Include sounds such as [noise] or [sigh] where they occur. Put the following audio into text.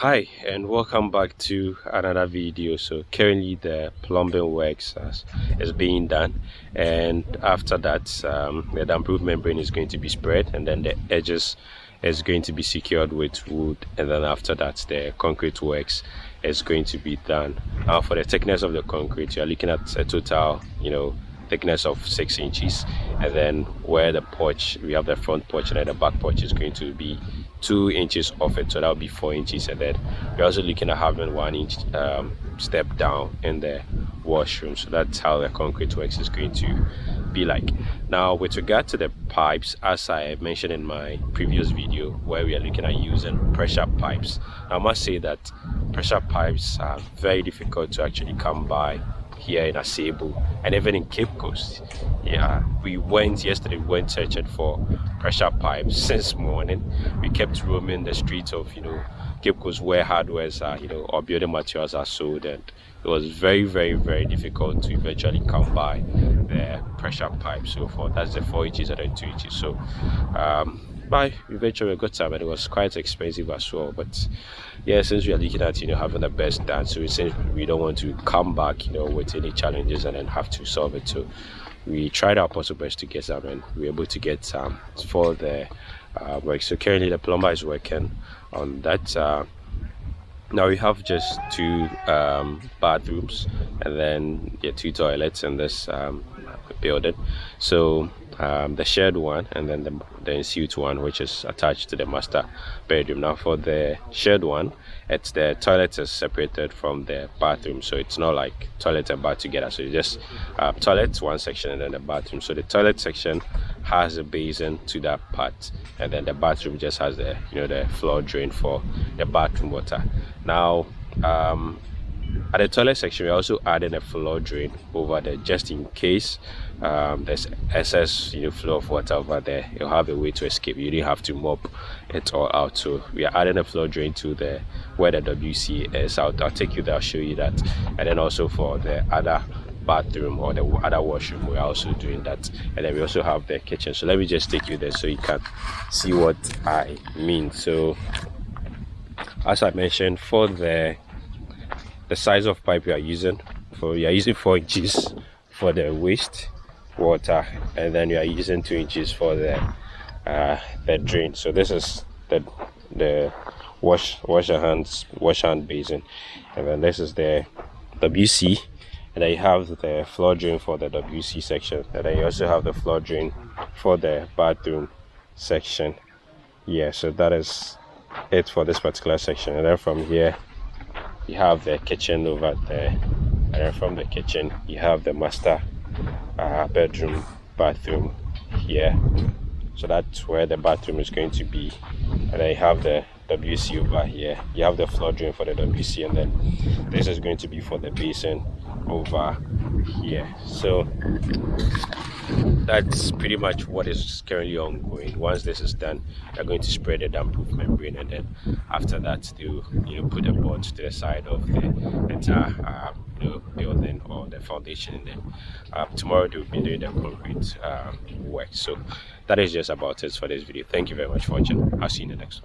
hi and welcome back to another video. So currently the plumbing works is being done and after that um, the damp-proof membrane is going to be spread and then the edges is going to be secured with wood and then after that the concrete works is going to be done. Now for the thickness of the concrete you're looking at a total you know thickness of six inches and then where the porch we have the front porch and then the back porch is going to be two inches off it so that will be four inches. And then we're also looking at having one inch um, step down in the washroom. So that's how the concrete works is going to be like. Now with regard to the pipes as i mentioned in my previous video where we are looking at using pressure pipes i must say that pressure pipes are very difficult to actually come by here in Asebu and even in Cape Coast. Yeah, we went yesterday, we went searching for pressure pipes [laughs] since morning. We kept roaming the streets of, you know, Cape Coast where hardwares are, you know, or building materials are sold and it was very, very, very difficult to eventually come by the pressure pipe so far. That's the 4 inches and the 2 inches. So, um, by eventually a good time and it was quite expensive as well but yeah since we are looking at you know having the best dance so since we don't want to come back you know with any challenges and then have to solve it. So we tried our possible best to get some and we were able to get some for the uh, work. So currently the plumber is working on that uh, now we have just two um, bathrooms and then yeah, two toilets in this um, building. So um, the shared one and then the, the ensuite one which is attached to the master bedroom. Now for the shared one it's the toilet is separated from the bathroom so it's not like toilet and bath together. So you just uh, toilet one section and then the bathroom. So the toilet section has a basin to that part and then the bathroom just has the you know the floor drain for the bathroom water. Now um, at the toilet section we're also adding a floor drain over there just in case um, there's excess you know flow of water over there. You'll have a way to escape. You don't have to mop it all out. So we are adding a floor drain to the where the wc is. I'll, I'll take you there. I'll show you that. And then also for the other bathroom or the other washroom we're also doing that. And then we also have the kitchen. So let me just take you there so you can see what i mean. So as i mentioned for the the size of pipe you are using for you are using four inches for the waste water and then you are using two inches for the uh, the drain. So this is the the wash wash your hands wash hand basin. And then this is the WC and you have the floor drain for the WC section. And you also have the floor drain for the bathroom section. Yeah so that is it for this particular section. And then from here you have the kitchen over there and from the kitchen you have the master uh, bedroom bathroom here. So that's where the bathroom is going to be and then you have the WC over here. You have the floor drain for the WC and then this is going to be for the basin over here. So that's pretty much what is currently ongoing. Once this is done they're going to spread the damp-proof membrane and then after that they'll you know put the boards to the side of the entire uh, know, building or the foundation then uh, tomorrow they'll be doing the concrete um, work. So that is just about it for this video. Thank you very much for watching. I'll see you in the next one